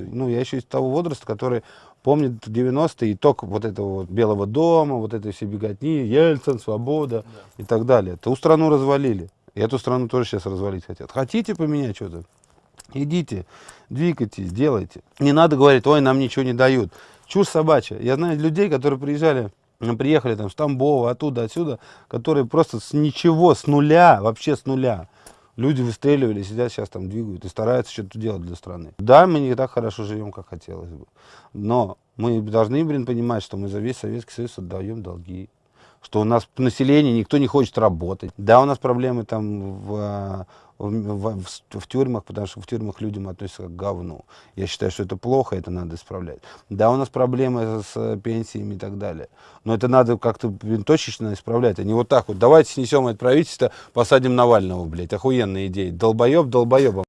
Ну, я еще из того возраста, который помнит 90-е, итог вот этого вот Белого дома, вот этой всей беготни, Ельцин, Свобода и так далее. Ту страну развалили. И эту страну тоже сейчас развалить хотят. Хотите поменять что-то? Идите, двигайтесь, делайте. Не надо говорить, ой, нам ничего не дают. Чушь собачья. Я знаю людей, которые приезжали, приехали там с Тамбова, оттуда, отсюда, которые просто с ничего, с нуля, вообще с нуля. Люди выстреливали, сидят сейчас там двигают и стараются что-то делать для страны. Да, мы не так хорошо живем, как хотелось бы. Но мы должны, блин, понимать, что мы за весь Советский Союз отдаем долги. Что у нас население, никто не хочет работать. Да, у нас проблемы там в, в, в, в, тюрьмах, потому что в тюрьмах людям относятся как к говну. Я считаю, что это плохо, это надо исправлять. Да, у нас проблемы с пенсиями и так далее. Но это надо как-то точечно исправлять, а не вот так вот. Давайте снесем это правительство, посадим Навального, блядь. Охуенная идея. Долбоеб долбоебом.